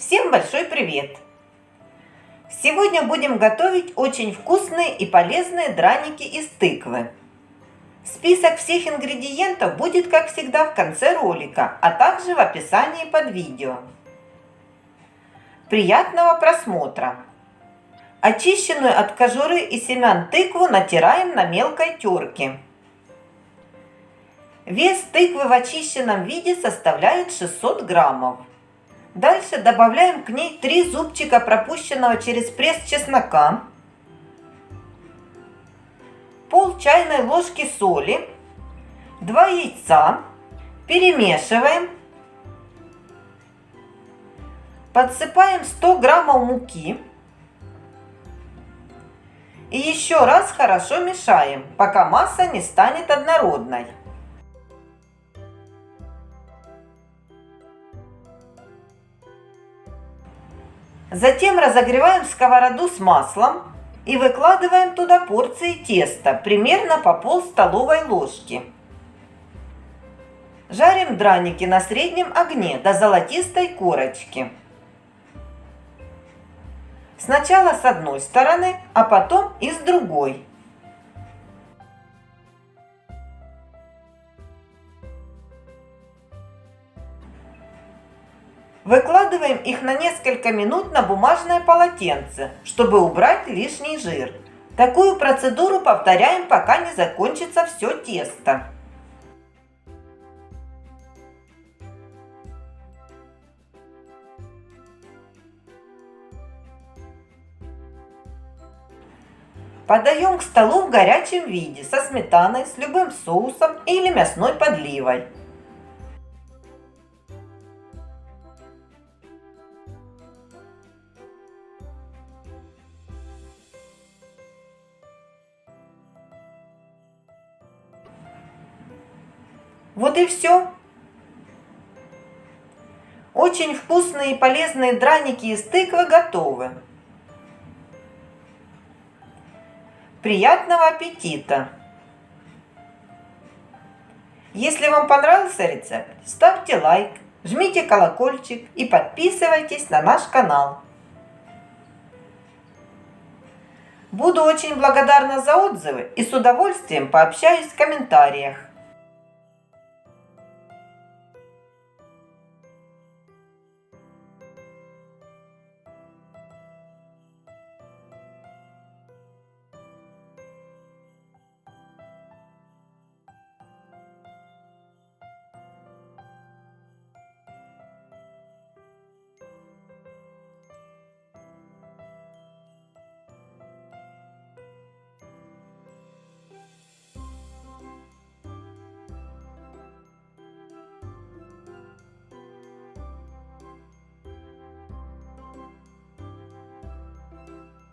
Всем большой привет! Сегодня будем готовить очень вкусные и полезные драники из тыквы. Список всех ингредиентов будет, как всегда, в конце ролика, а также в описании под видео. Приятного просмотра! Очищенную от кожуры и семян тыкву натираем на мелкой терке. Вес тыквы в очищенном виде составляет 600 граммов. Дальше добавляем к ней 3 зубчика пропущенного через пресс чеснока, пол чайной ложки соли, 2 яйца, перемешиваем, подсыпаем 100 граммов муки и еще раз хорошо мешаем, пока масса не станет однородной. Затем разогреваем сковороду с маслом и выкладываем туда порции теста, примерно по пол столовой ложки. Жарим драники на среднем огне до золотистой корочки. Сначала с одной стороны, а потом и с другой. Выкладываем их на несколько минут на бумажное полотенце, чтобы убрать лишний жир. Такую процедуру повторяем, пока не закончится все тесто. Подаем к столу в горячем виде со сметаной, с любым соусом или мясной подливой. Вот и все. Очень вкусные и полезные драники из тыквы готовы. Приятного аппетита! Если вам понравился рецепт, ставьте лайк, жмите колокольчик и подписывайтесь на наш канал. Буду очень благодарна за отзывы и с удовольствием пообщаюсь в комментариях.